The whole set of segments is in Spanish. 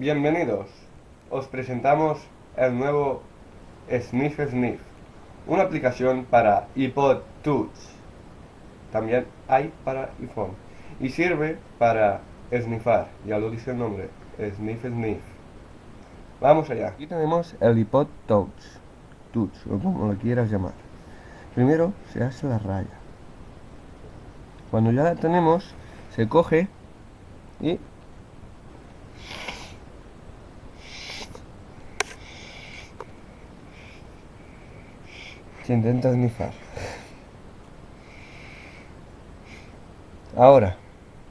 Bienvenidos. Os presentamos el nuevo Sniff Sniff, una aplicación para iPod Touch. También hay para iPhone. Y sirve para sniffar, ya lo dice el nombre, Sniff Sniff. Vamos allá. Aquí tenemos el iPod Touch, Touch, o como lo quieras llamar. Primero se hace la raya. Cuando ya la tenemos, se coge y intenta snifar. Ahora,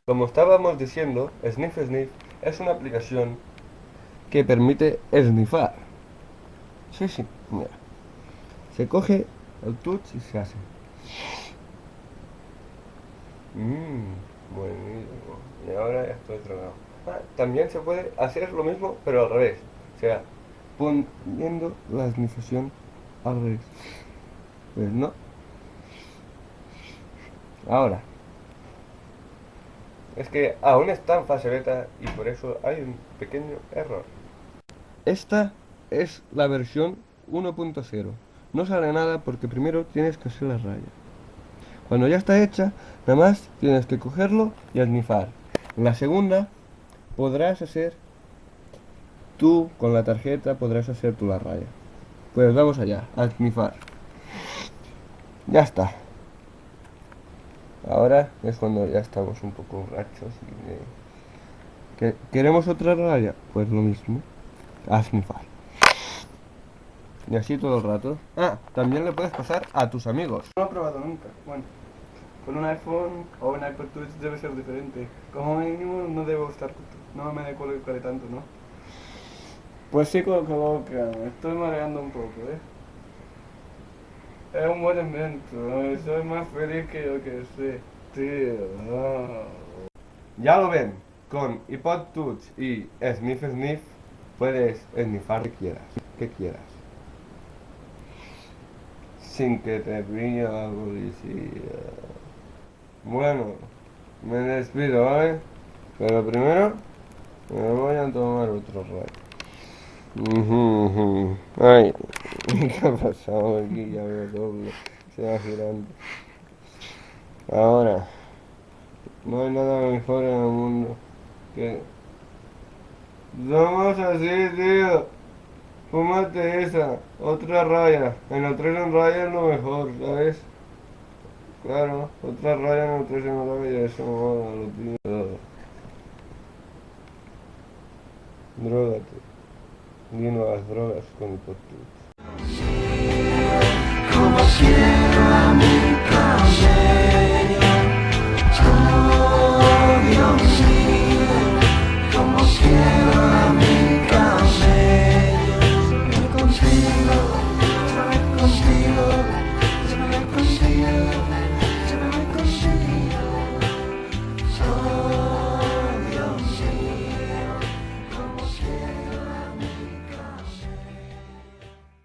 como estábamos diciendo, Sniff Sniff es una aplicación que permite snifar. Sí, sí, mira. Se coge el touch y se hace. Mmm, buenísimo. Y ahora ya estoy tragado. Ah, también se puede hacer lo mismo, pero al revés. O sea, poniendo la snifación al revés. Pues no. Ahora. Es que aún está en fase beta y por eso hay un pequeño error. Esta es la versión 1.0. No sale nada porque primero tienes que hacer la raya. Cuando ya está hecha, nada más tienes que cogerlo y adnifar. En la segunda podrás hacer tú con la tarjeta podrás hacer tú la raya. Pues vamos allá, adnifar. Ya está. Ahora es cuando ya estamos un poco rachos y ¿Queremos otra raya? Pues lo mismo. A Y así todo el rato. Ah, también le puedes pasar a tus amigos. No lo he probado nunca. Bueno, con un iPhone o un iPad Touch debe ser diferente. Como mínimo no debo estar... No me colocar tanto, ¿no? Pues sí, coloca. Me estoy mareando un poco, ¿eh? Es un buen invento, soy más feliz que yo que sé, tío. Ya lo ven, con iPod Touch y Sniff Sniff puedes sniffar que quieras, que quieras. Sin que te pille la policía. Bueno, me despido, ¿vale? Pero primero me voy a tomar otro rato. Ay, ¿qué ha pasado aquí? Ya veo doble, se va girando. Ahora, no hay nada mejor en el mundo que... Somos así, tío. Fúmate esa, otra raya. En la 3 en raya es lo mejor, ¿sabes? Claro, otra raya en la 3 en raya, eso mola, lo tío. Drogate. Vino las drogas con el you.